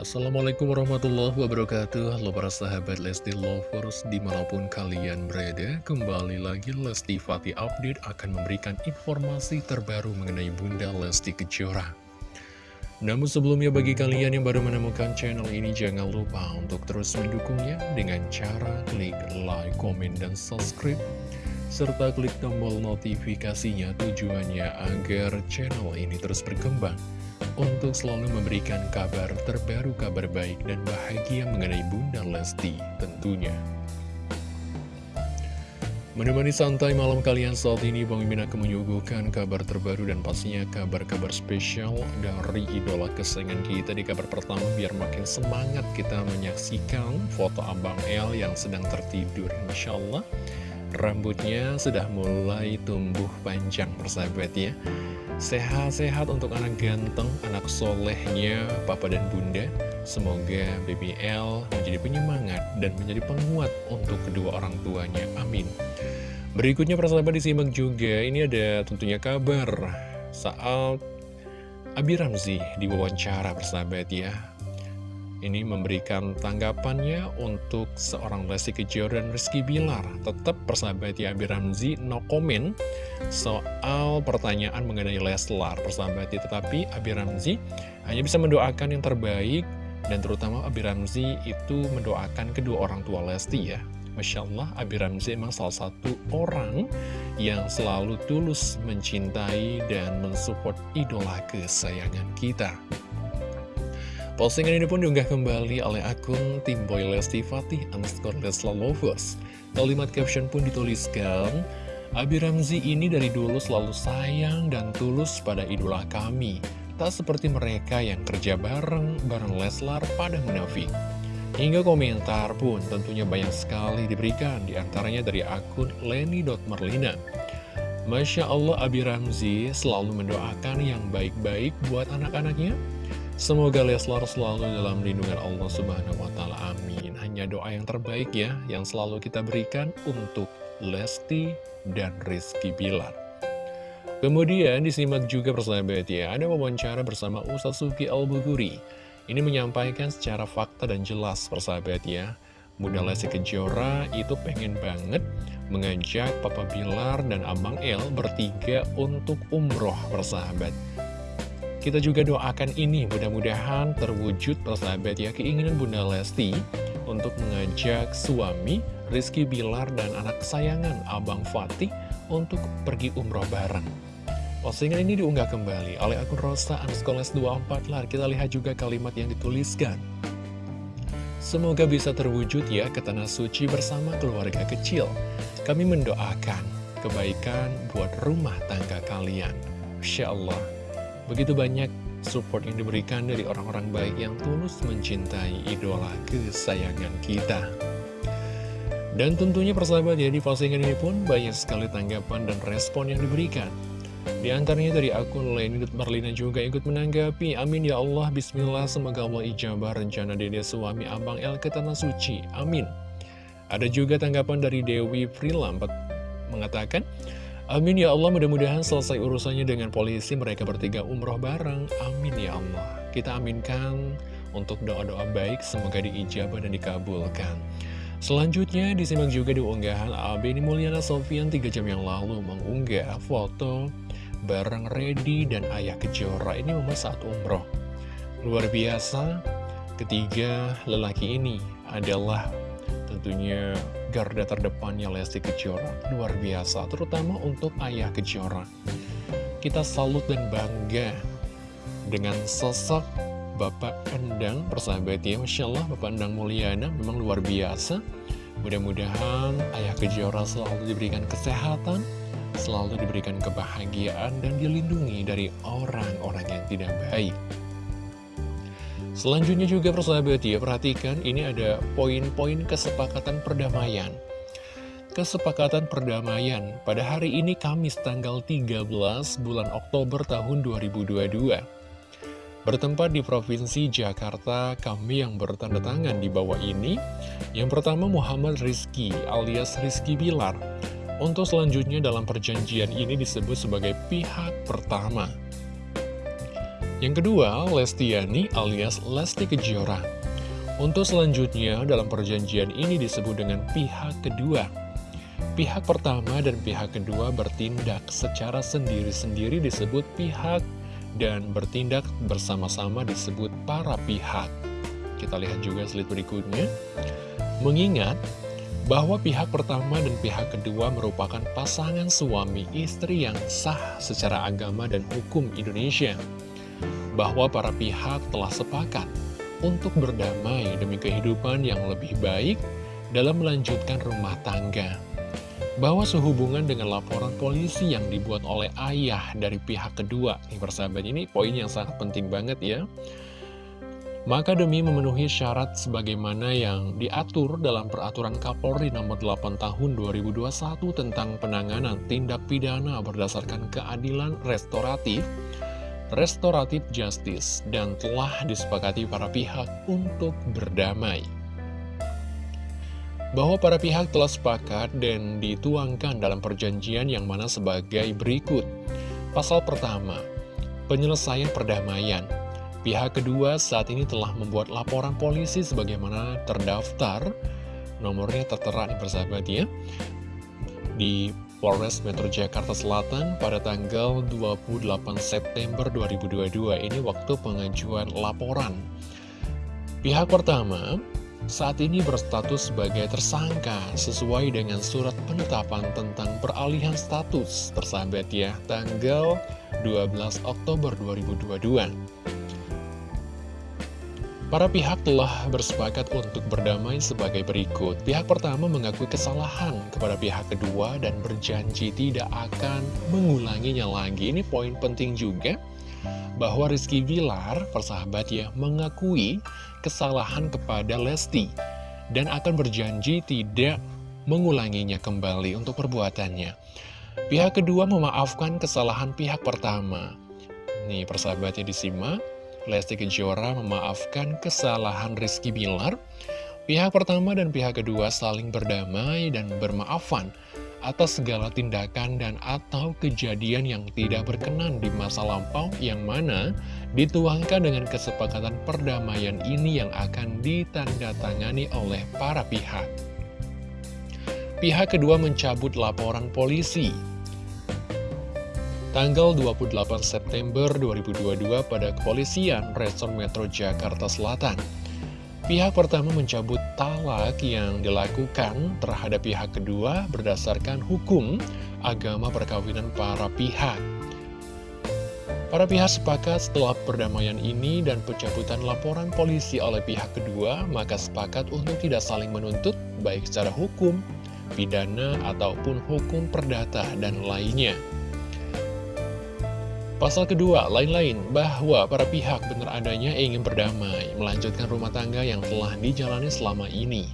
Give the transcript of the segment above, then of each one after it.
Assalamualaikum warahmatullahi wabarakatuh. Halo para sahabat Lesti Lovers Di mana pun kalian berada Kembali lagi Lesti Fatih Update Akan memberikan informasi terbaru Mengenai Bunda Lesti Kejora. Namun sebelumnya bagi kalian yang baru menemukan channel ini Jangan lupa untuk terus mendukungnya Dengan cara klik like, komen, dan subscribe serta klik tombol notifikasinya tujuannya agar channel ini terus berkembang untuk selalu memberikan kabar terbaru, kabar baik dan bahagia mengenai Bunda Lesti tentunya. Menemani santai malam kalian saat ini, Bang Mimin akan menyuguhkan kabar terbaru dan pastinya kabar-kabar spesial dari idola kesayangan kita di kabar pertama biar makin semangat kita menyaksikan foto Abang El yang sedang tertidur. Insya Allah Rambutnya sudah mulai tumbuh panjang persahabat ya Sehat-sehat untuk anak ganteng, anak solehnya Papa dan Bunda. Semoga BBL menjadi penyemangat dan menjadi penguat untuk kedua orang tuanya. Amin. Berikutnya persahabat disimak juga. Ini ada tentunya kabar saat Abi Ramzi diwawancara persahabat ya ini memberikan tanggapannya untuk seorang Lesti Kejora dan Rizky Bilar. Tetap persahabat ya Abi Ramzi no comment soal pertanyaan mengenai Leslar persahabat ya. Tetapi Abi Ramzi hanya bisa mendoakan yang terbaik dan terutama Abi Ramzi itu mendoakan kedua orang tua Lesti ya. Masya Allah, Abi Ramzi memang salah satu orang yang selalu tulus mencintai dan mensupport idola kesayangan kita. Postingan ini pun diunggah kembali oleh akun Tim Boy Lesti Fatih underscore Lesla Lovers. Kalimat caption pun dituliskan, Abi Ramzi ini dari dulu selalu sayang dan tulus pada idola kami. Tak seperti mereka yang kerja bareng, bareng Leslar pada menafik. Hingga komentar pun tentunya banyak sekali diberikan, di antaranya dari akun Leni.Merlina. Masya Allah Abi Ramzi selalu mendoakan yang baik-baik buat anak-anaknya Semoga Leslar selalu dalam lindungan Allah Subhanahu wa Ta'ala. Amin. Hanya doa yang terbaik ya, yang selalu kita berikan untuk Lesti dan Rizky Bilar. Kemudian disimak juga persahabat ya, ada wawancara bersama Ustaz Suki Al-Buguri. Ini menyampaikan secara fakta dan jelas persahabat ya. Bunda Lesti Kejora itu pengen banget mengajak Papa Bilar dan Abang El bertiga untuk umroh persahabat. Kita juga doakan ini mudah-mudahan terwujud persahabat ya keinginan Bunda Lesti untuk mengajak suami Rizky Bilar dan anak kesayangan Abang Fatih untuk pergi umroh bareng. Postingan ini diunggah kembali oleh akun Rosa Anskoles 24 lar. Kita lihat juga kalimat yang dituliskan. Semoga bisa terwujud ya ke tanah suci bersama keluarga kecil. Kami mendoakan kebaikan buat rumah tangga kalian. Insya Allah Begitu banyak support yang diberikan dari orang-orang baik yang tulus mencintai idola kesayangan kita. Dan tentunya persahabat ya, di postingan ini pun banyak sekali tanggapan dan respon yang diberikan. Di antaranya dari akun Leni Marlina juga ikut menanggapi, Amin ya Allah, Bismillah, semoga Allah ijabah rencana dede suami Abang El ke Tanah Suci, Amin. Ada juga tanggapan dari Dewi Prilampet mengatakan, Amin ya Allah, mudah-mudahan selesai urusannya dengan polisi mereka bertiga umroh bareng. Amin ya Allah. Kita aminkan untuk doa-doa baik, semoga diijabah dan dikabulkan. Selanjutnya disimak juga di unggahan Beni Mulyana Sofian 3 jam yang lalu mengunggah foto bareng Redi dan Ayah Kejora. Ini memang saat umroh. Luar biasa, ketiga lelaki ini adalah tentunya garda terdepannya Lesti Kejora luar biasa terutama untuk ayah Kejora. Kita salut dan bangga dengan sosok Bapak Endang persahabat ya Masya Allah Bapak Endang Mulyana memang luar biasa. Mudah-mudahan ayah Kejora selalu diberikan kesehatan selalu diberikan kebahagiaan dan dilindungi dari orang-orang yang tidak baik Selanjutnya juga persahabat ya, perhatikan ini ada poin-poin kesepakatan perdamaian. Kesepakatan perdamaian pada hari ini Kamis tanggal 13 bulan Oktober tahun 2022. Bertempat di Provinsi Jakarta, kami yang bertanda tangan di bawah ini. Yang pertama Muhammad Rizky alias Rizky Bilar. Untuk selanjutnya dalam perjanjian ini disebut sebagai pihak pertama. Yang kedua, Lestiani alias Lesti Kejora. Untuk selanjutnya, dalam perjanjian ini disebut dengan pihak kedua. Pihak pertama dan pihak kedua bertindak secara sendiri-sendiri disebut pihak dan bertindak bersama-sama disebut para pihak. Kita lihat juga slide berikutnya. Mengingat bahwa pihak pertama dan pihak kedua merupakan pasangan suami istri yang sah secara agama dan hukum Indonesia. Bahwa para pihak telah sepakat untuk berdamai demi kehidupan yang lebih baik dalam melanjutkan rumah tangga. Bahwa sehubungan dengan laporan polisi yang dibuat oleh ayah dari pihak kedua, nih persahabat ini poin yang sangat penting banget ya. Maka demi memenuhi syarat sebagaimana yang diatur dalam Peraturan Kapolri Nomor 8 Tahun 2021 tentang penanganan tindak pidana berdasarkan keadilan restoratif, restoratif justice, dan telah disepakati para pihak untuk berdamai. Bahwa para pihak telah sepakat dan dituangkan dalam perjanjian yang mana sebagai berikut. Pasal pertama, penyelesaian perdamaian. Pihak kedua saat ini telah membuat laporan polisi sebagaimana terdaftar. Nomornya tertera di persahabat ya. Di Polres Metro Jakarta Selatan pada tanggal 28 September 2022 ini waktu pengajuan laporan. Pihak pertama saat ini berstatus sebagai tersangka sesuai dengan surat penetapan tentang peralihan status tersahabat ya tanggal 12 Oktober 2022. Para pihak telah bersepakat untuk berdamai sebagai berikut. Pihak pertama mengakui kesalahan kepada pihak kedua dan berjanji tidak akan mengulanginya lagi. Ini poin penting juga bahwa Rizky Bilar, persahabat ya, mengakui kesalahan kepada Lesti dan akan berjanji tidak mengulanginya kembali untuk perbuatannya. Pihak kedua memaafkan kesalahan pihak pertama. Nih persahabatnya disimak. Lesti Kejora memaafkan kesalahan Rizky Bilar. Pihak pertama dan pihak kedua saling berdamai dan bermaafan atas segala tindakan dan atau kejadian yang tidak berkenan di masa lampau yang mana dituangkan dengan kesepakatan perdamaian ini yang akan ditandatangani oleh para pihak. Pihak kedua mencabut laporan polisi tanggal 28 September 2022 pada kepolisian Resort Metro Jakarta Selatan. Pihak pertama mencabut talak yang dilakukan terhadap pihak kedua berdasarkan hukum agama perkawinan para pihak. Para pihak sepakat setelah perdamaian ini dan pencabutan laporan polisi oleh pihak kedua, maka sepakat untuk tidak saling menuntut, baik secara hukum, pidana, ataupun hukum perdata, dan lainnya. Pasal kedua, lain-lain, bahwa para pihak benar adanya ingin berdamai, melanjutkan rumah tangga yang telah dijalani selama ini.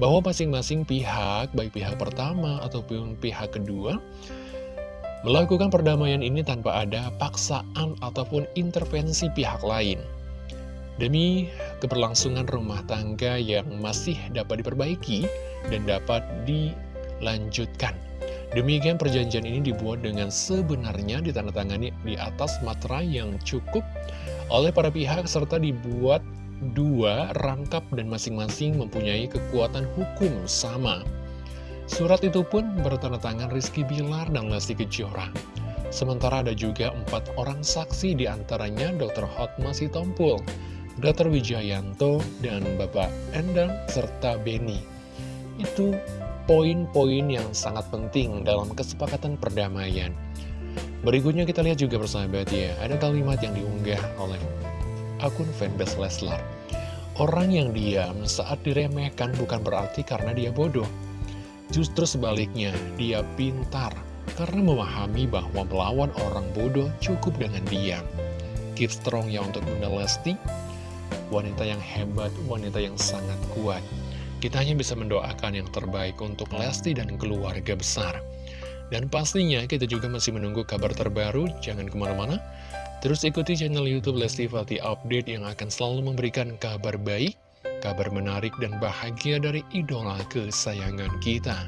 Bahwa masing-masing pihak, baik pihak pertama ataupun pihak kedua, melakukan perdamaian ini tanpa ada paksaan ataupun intervensi pihak lain. Demi keberlangsungan rumah tangga yang masih dapat diperbaiki dan dapat dilanjutkan. Demikian perjanjian ini dibuat dengan sebenarnya ditandatangani di atas materai yang cukup oleh para pihak serta dibuat dua rangkap dan masing-masing mempunyai kekuatan hukum sama. Surat itu pun bertanda tangan Rizky Bilar dan Lesti Kejora. Sementara ada juga empat orang saksi di antaranya Dr. Hotma Sitompul, Dr. Wijayanto, dan Bapak Endang serta Beni. Itu poin-poin yang sangat penting dalam kesepakatan perdamaian. Berikutnya kita lihat juga bersahabat ya, ada kalimat yang diunggah oleh akun fanbase Leslar. Orang yang diam saat diremehkan bukan berarti karena dia bodoh. Justru sebaliknya, dia pintar karena memahami bahwa melawan orang bodoh cukup dengan diam. Keep strong ya untuk Bunda Lesti, wanita yang hebat, wanita yang sangat kuat. Kita hanya bisa mendoakan yang terbaik untuk Lesti dan keluarga besar. Dan pastinya kita juga masih menunggu kabar terbaru, jangan ke mana-mana. Terus ikuti channel Youtube Lesti Fati Update yang akan selalu memberikan kabar baik, kabar menarik dan bahagia dari idola kesayangan kita.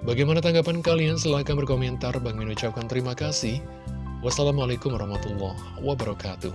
Bagaimana tanggapan kalian? Silahkan berkomentar. Bang Min ucapkan terima kasih. Wassalamualaikum warahmatullahi wabarakatuh.